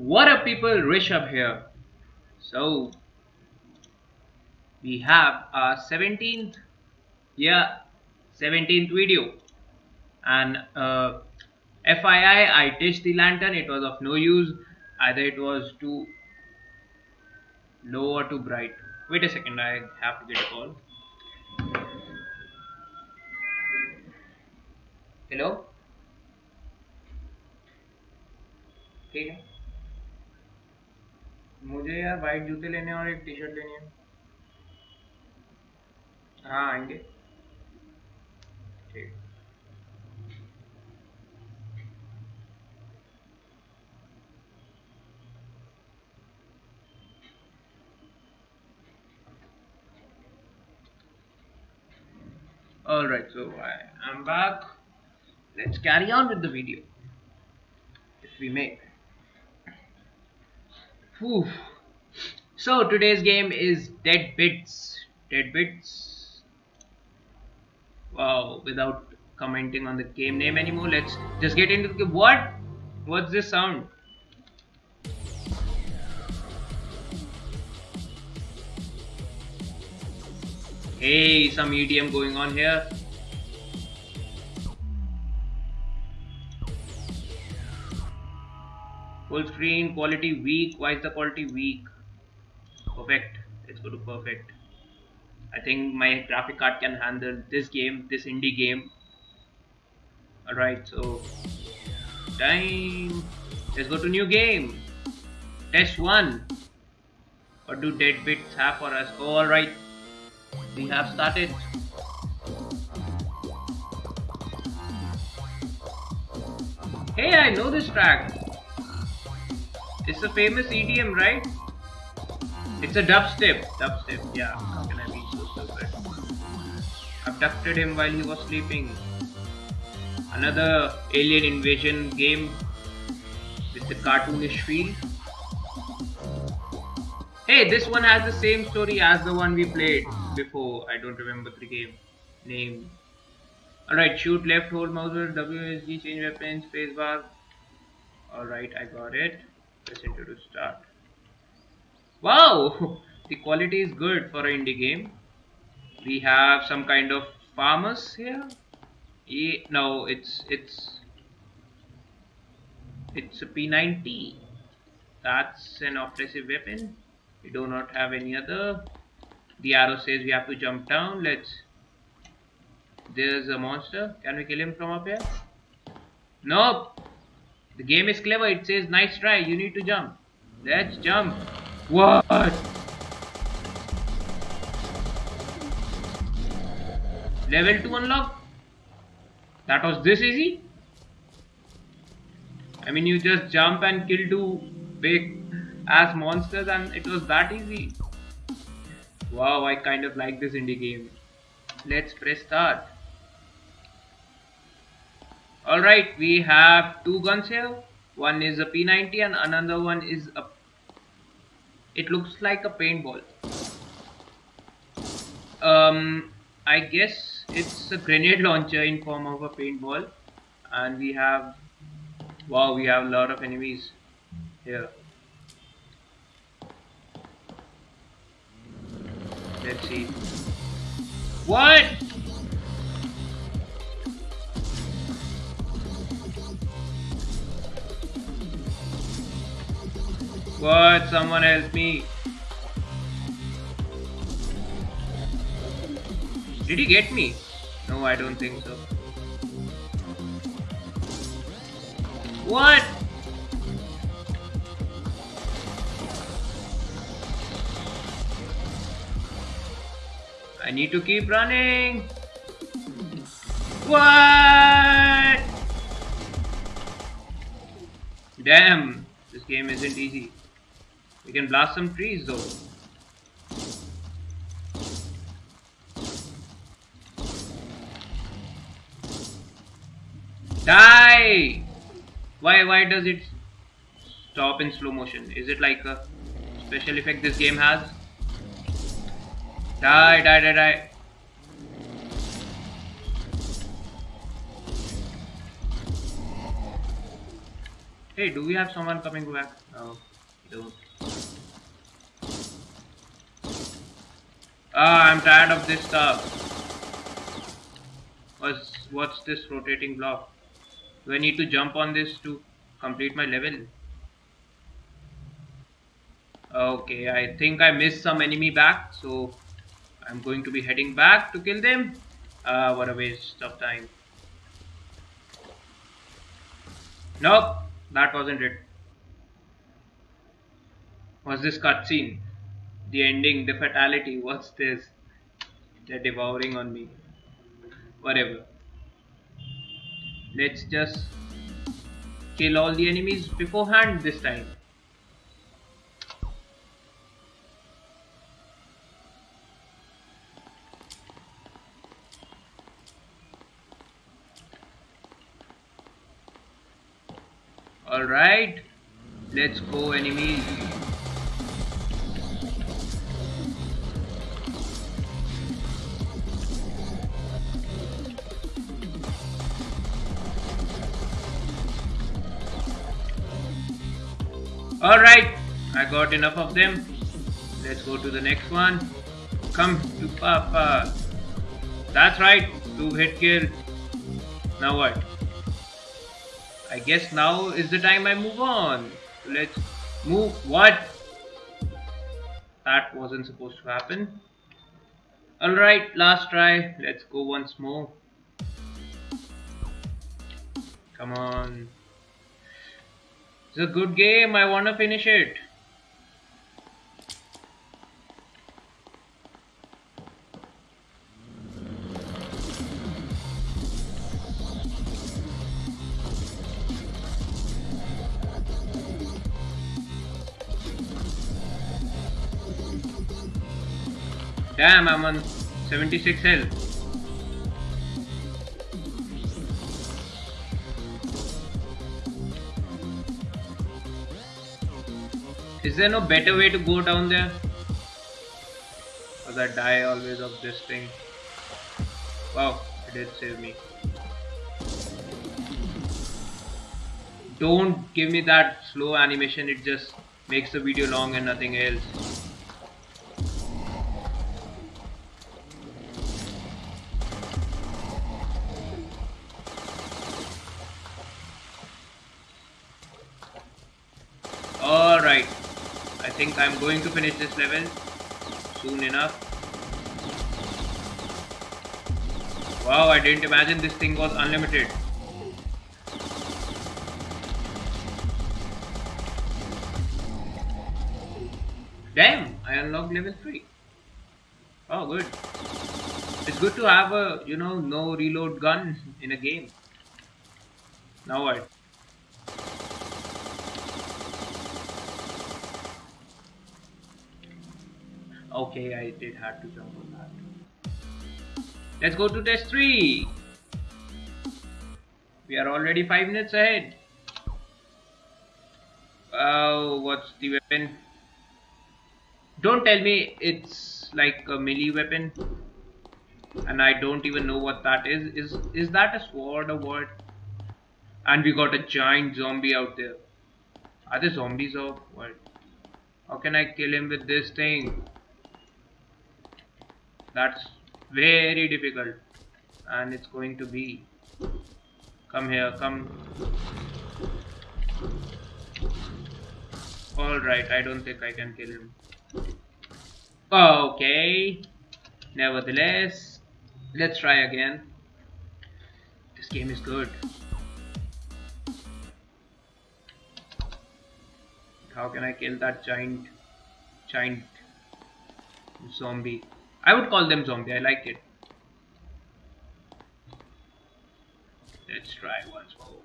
What up people, Rishabh here. So, we have our 17th, yeah, 17th video. And uh, FYI, I touched the lantern, it was of no use. Either it was too low or too bright. Wait a second, I have to get a call. Hello? ठीक मुझे यार white जूते लेने और एक T shirt लेनी है हाँ आएँगे ठीक Alright, so I am back. Let's carry on with the video. If we may. Whew. So today's game is Dead Bits. Dead Bits. Wow, without commenting on the game name anymore, let's just get into the what? What's this sound? Hey, some EDM going on here. Full screen, quality weak. Why is the quality weak? Perfect. Let's go to perfect. I think my graphic card can handle this game, this indie game. Alright, so time. Let's go to new game. Test 1. What do dead bits have for us? Oh, alright. We have started. Hey, I know this track. It's a famous EDM, right? It's a dubstep. Dubstep, yeah. How can I be so stupid? Abducted him while he was sleeping. Another alien invasion game with the cartoonish feel. Hey, this one has the same story as the one we played before. I don't remember the game name. Alright, shoot left, hold mouse, WSG, change weapons, spacebar. Alright, I got it press enter to start. Wow! The quality is good for an indie game. We have some kind of farmers here. Yeah, no it's it's it's a P90 that's an offensive weapon. We do not have any other. The arrow says we have to jump down. Let's there's a monster. Can we kill him from up here? Nope the game is clever. It says, nice try. You need to jump. Let's jump. What? Level 2 unlock? That was this easy? I mean, you just jump and kill two big ass monsters and it was that easy. Wow, I kind of like this indie game. Let's press start. Alright, we have two guns here. One is a P90 and another one is a... It looks like a paintball. Um, I guess it's a grenade launcher in form of a paintball. And we have... Wow, we have a lot of enemies here. Let's see. What? What? Someone help me. Did he get me? No, I don't think so. What? I need to keep running. What? Damn, this game isn't easy. We can blast some trees though. Die! Why, why does it stop in slow motion? Is it like a special effect this game has? Die, die, die, die. Hey, do we have someone coming back? No, don't. Ah, I'm tired of this stuff. What's, what's this rotating block? Do I need to jump on this to complete my level? Okay, I think I missed some enemy back, so I'm going to be heading back to kill them. Ah, what a waste of time. Nope, that wasn't it. Was this cutscene? The ending, the fatality, what's this? They're devouring on me. Whatever. Let's just kill all the enemies beforehand this time. Alright, let's go enemies. Alright, I got enough of them. Let's go to the next one. Come to Papa. That's right, two hit kill. Now what? I guess now is the time I move on. Let's move. What? That wasn't supposed to happen. Alright, last try. Let's go once more. Come on. It's a good game. I want to finish it. Damn, I'm on 76 health. Is there no better way to go down there? Because I die always of this thing. Wow, it did save me. Don't give me that slow animation, it just makes the video long and nothing else. Think I'm going to finish this level soon enough. Wow, I didn't imagine this thing was unlimited. Damn, I unlocked level 3. Oh, good. It's good to have a, you know, no reload gun in a game. Now what? Okay, I did have to jump on that. Let's go to test 3. We are already 5 minutes ahead. Oh, what's the weapon? Don't tell me it's like a melee weapon. And I don't even know what that is. Is is that a sword or what? And we got a giant zombie out there. Are there zombies or what? How can I kill him with this thing? That's very difficult. And it's going to be come here come. Alright I don't think I can kill him. Okay. Nevertheless let's try again. This game is good. How can I kill that giant giant zombie I would call them zombie. I like it. Let's try once more.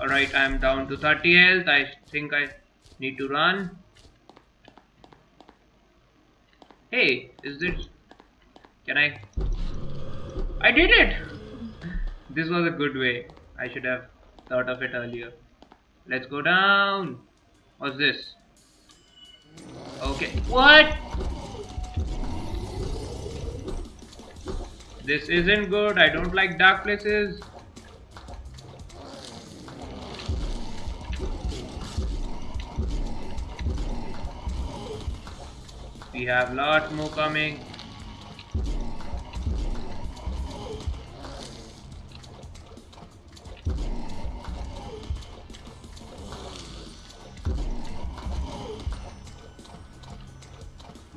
Alright, I'm down to 30 health. I think I need to run. Hey, is this... Can I... I did it! This was a good way. I should have thought of it earlier. Let's go down. What's this? Okay. What? This isn't good. I don't like dark places. We have lots more coming.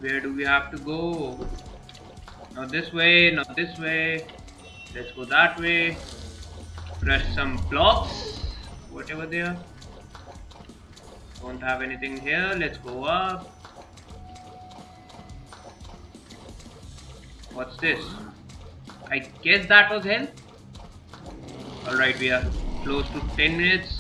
Where do we have to go? Not this way, not this way. Let's go that way. Press some blocks, whatever they are. Don't have anything here. Let's go up. What's this? I guess that was hell. Alright, we are close to 10 minutes.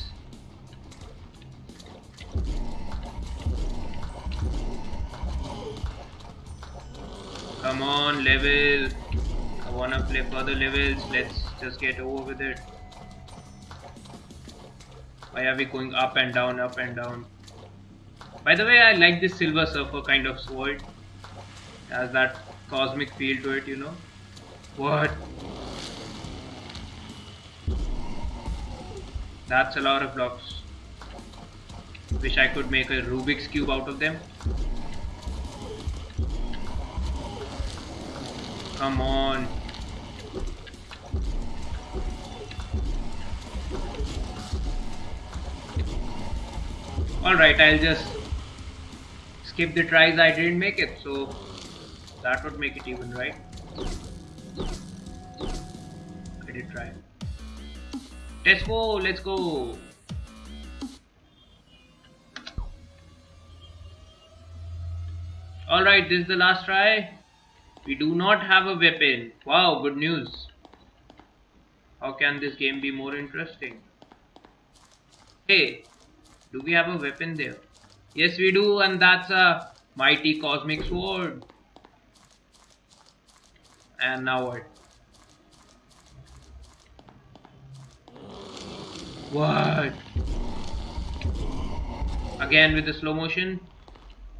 Come on, level. I wanna play further levels. Let's just get over with it. Why are we going up and down, up and down? By the way, I like this Silver Surfer kind of sword. It has that cosmic feel to it, you know. What? That's a lot of blocks. Wish I could make a Rubik's Cube out of them. Come on. Alright, I'll just skip the tries I didn't make it, so that would make it even, right? I did try. Let's go, let's go. Alright, this is the last try. We do not have a weapon. Wow, good news. How can this game be more interesting? Hey, do we have a weapon there? Yes, we do, and that's a mighty cosmic sword. And now what? What? Again with the slow motion.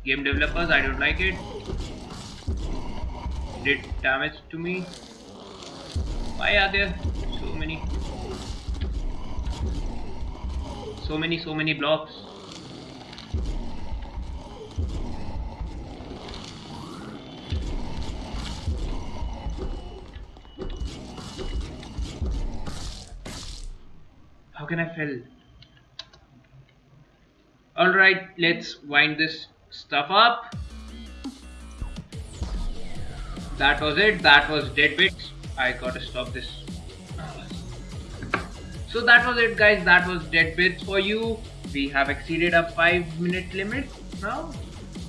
Game developers, I don't like it did damage to me. Why are there so many? So many, so many blocks. How can I fail? Alright, let's wind this stuff up that was it. That was dead bits i gotta stop this. So that was it guys. That was dead bits for you. We have exceeded a five minute limit now.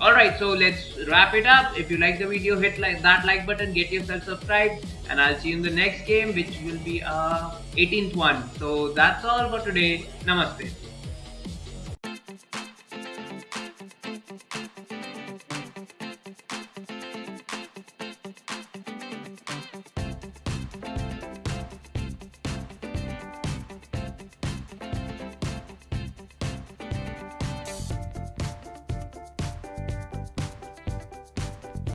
Alright so let's wrap it up. If you like the video hit like that like button. Get yourself subscribed. And i'll see you in the next game which will be uh, a 18th one. So that's all for today. Namaste